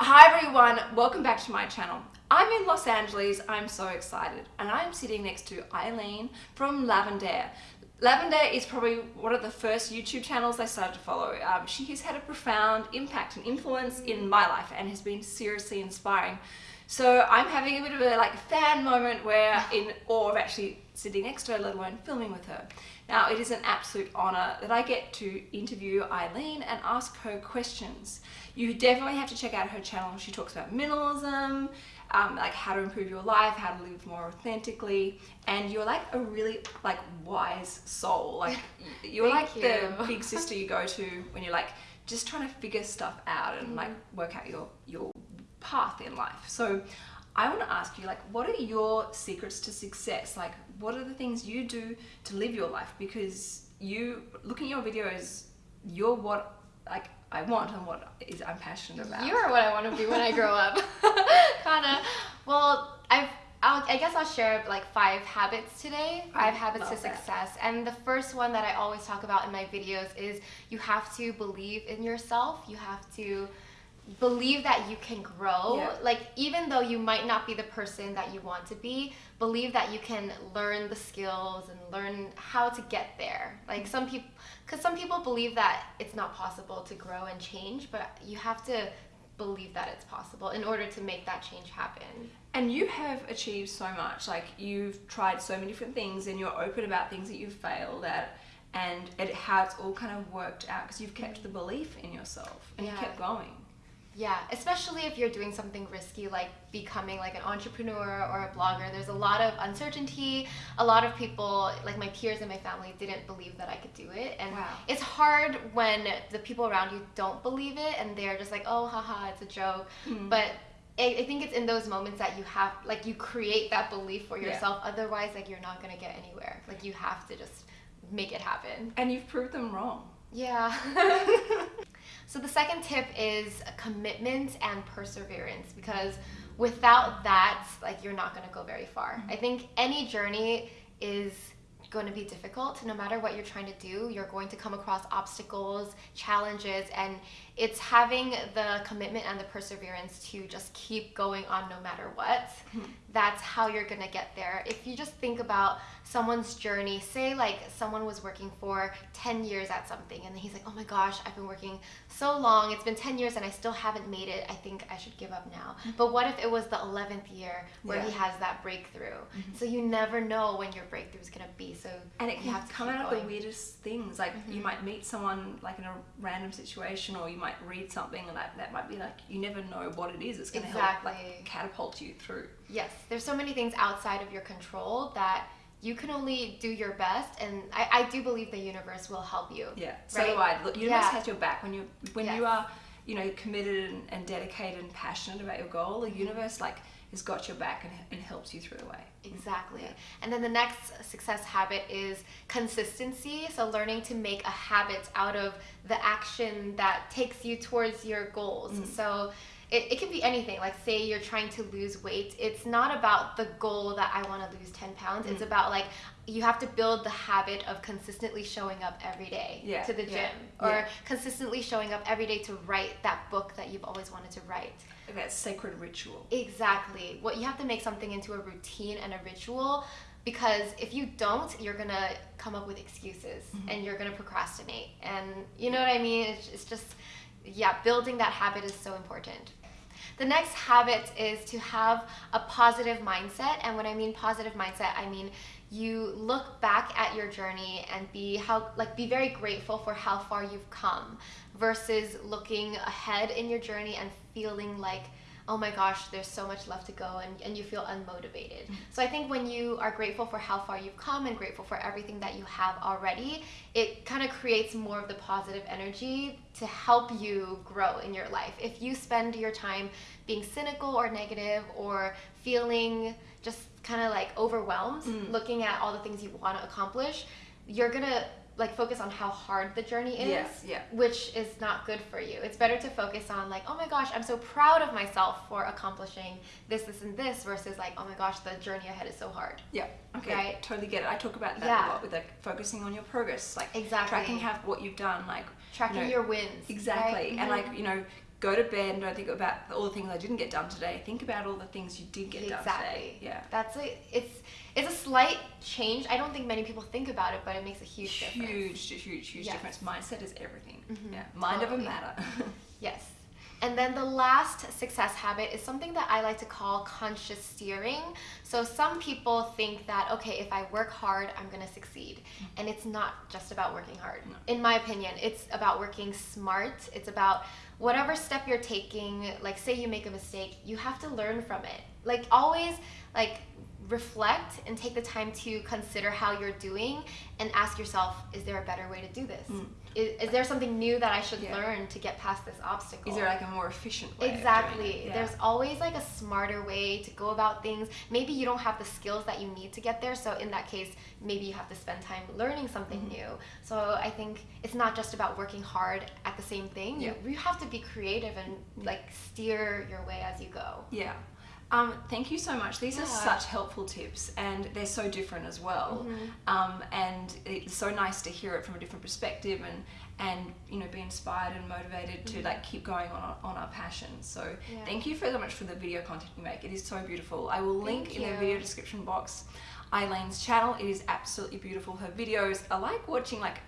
Hi everyone, welcome back to my channel. I'm in Los Angeles, I'm so excited, and I'm sitting next to Aileen from Lavendaire. Lavendaire is probably one of the first YouTube channels I started to follow. Um, she has had a profound impact and influence in my life and has been seriously inspiring. So I'm having a bit of a like fan moment where in awe of actually sitting next to her, let alone filming with her. Now it is an absolute honor that I get to interview Aileen and ask her questions. You definitely have to check out her channel. She talks about minimalism, um, like how to improve your life, how to live more authentically, and you're like a really like wise soul. Like you're like you. the big sister you go to when you're like just trying to figure stuff out and like Mm-hmm. work out your your path in life. So I want to ask you like what are your secrets to success? Like what are the things you do to live your life because you looking at your videos you're what like I want and what is I'm passionate about. You are what I want to be when I grow up. Kinda. Well, I've. I'll, I guess I'll share like five habits today. Oh, five habits to love that. success. And the first one that I always talk about in my videos is you have to believe in yourself. You have to believe that you can grow. Yeah. Like even though you might not be the person that you want to be, believe that you can learn the skills and learn how to get there. Like some people cuz some people believe that it's not possible to grow and change, but you have to believe that it's possible in order to make that change happen. And you have achieved so much. Like you've tried so many different things, and you're open about things that you've failed at, and it, how it's all kind of worked out because you've kept the belief in yourself and you kept going. Yeah, especially if you're doing something risky like becoming like an entrepreneur or a blogger. There's a lot of uncertainty. A lot of people, like my peers and my family, didn't believe that I could do it. And Wow. it's hard when the people around you don't believe it and they're just like, oh, haha, it's a joke. Mm. But I, I think it's in those moments that you have, like, you create that belief for Yeah. yourself. Otherwise, like, you're not going to get anywhere. Like, you have to just make it happen. And you've proved them wrong. Yeah. so the second tip is commitment and perseverance because without that, like you're not going to go very far. Mm-hmm. I think any journey is going to be difficult no matter what you're trying to do you're going to come across obstacles challenges and it's having the commitment and the perseverance to just keep going on no matter what. Hmm. That's how you're going to get there. If you just think about someone's journey say like someone was working for 10 years at something and then he's like oh my gosh i've been working so long. It's been 10 years and i still haven't made it. I think i should give up now. Hmm. But what if it was the 11th year where he has that breakthrough? Mm-hmm. So you never know when your breakthrough is going to be so And it you can have to come out of the weirdest things. Like you mm-hmm. might meet someone like in a random situation, or you might read something and that that might be like you never know what it is. It's going to help like catapult you through. Yes, there's so many things outside of your control that you can only do your best, and I, I do believe the universe will help you. Yeah. So Right? do I. The universe Yeah. has your back when you when Yes. you are you know committed and, and dedicated and passionate about your goal. The mm-hmm. universe like has got your back and, and helps you through the way. Exactly. And then the next success habit is consistency. So learning to make a habit out of the action that takes you towards your goals. Mm. So it, it can be anything. Like say you're trying to lose weight. It's not about the goal that I want to lose 10 pounds. It's mm. about like you have to build the habit of consistently showing up every day Yeah, to the gym yeah, or yeah. consistently showing up every day to write that book that you've always wanted to write. That sacred ritual. Exactly. What you have to make something into a routine and a ritual because if you don't, you're gonna come up with excuses mm-hmm. and you're gonna procrastinate. And you know what I mean? It's, it's just, yeah, building that habit is so important. The next habit is to have a positive mindset. And when I mean positive mindset, I mean you look back at your journey and be how like be very grateful for how far you've come versus looking ahead in your journey and feeling like oh my gosh there's so much left to go and, and you feel unmotivated. So i think when you are grateful for how far you've come and grateful for everything that you have already it kind of creates more of the positive energy to help you grow in your life. If you spend your time being cynical or negative or feeling just kind of like overwhelmed mm. looking at all the things you want to accomplish you're gonna like focus on how hard the journey is Yes, yeah. which is not good for you it's better to focus on like oh my gosh i'm so proud of myself for accomplishing this this and this versus like oh my gosh the journey ahead is so hard Yeah. Okay. Right. Totally get it. I talk about that Yeah. a lot with like focusing on your progress, like Exactly. tracking how what you've done, like tracking you know, your wins exactly, right? and Mhm. like you know go to bed and don't think about all the things I didn't get done today. Think about all the things you did get done today. Exactly. Yeah. That's a it's it's a slight change. I don't think many people think about it, but it makes a huge, difference. Huge, huge, huge Yes. difference. Mindset is everything. Mhm, Yeah. Mind over totally. matter. Yes. And then the last success habit is something that I like to call conscious steering. So some people think that, okay, if I work hard, I'm going to succeed. And it's not just about working hard. No. In my opinion, it's about working smart. It's about whatever step you're taking, like say you make a mistake, you have to learn from it. Like always, like reflect and take the time to consider how you're doing and ask yourself, is there a better way to do this? Mm. Is, is there something new that I should Yeah. learn to get past this obstacle? is there like a more efficient way? Exactly. Yeah. There's always like a smarter way to go about things. Maybe you don't have the skills that you need to get there. So in that case, maybe you have to spend time learning something Mhm. new. So I think it's not just about working hard at the same thing. Yeah. You, you have to be creative and like steer your way as you go. Yeah. Um, thank you so much. These are such helpful tips, and they're so different as well. Mhm. Um, and it's so nice to hear it from a different perspective, and and you know be inspired and motivated to Mhm. like keep going on on our passion. So Yeah. thank you so much for the video content you make. It is so beautiful. I will link in the video description box Aileen's channel. It is absolutely beautiful. Her videos are like watching like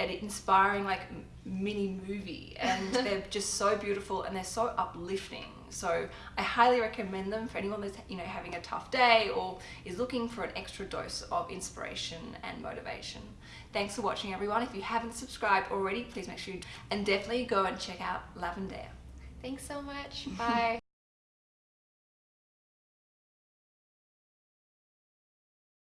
an inspiring like mini movie and they're just so beautiful and they're so uplifting so i highly recommend them for anyone that's you know having a tough day or is looking for an extra dose of inspiration and motivation thanks for watching everyone if you haven't subscribed already please make sure you and definitely go and check out Lavendaire Thanks so much. Bye.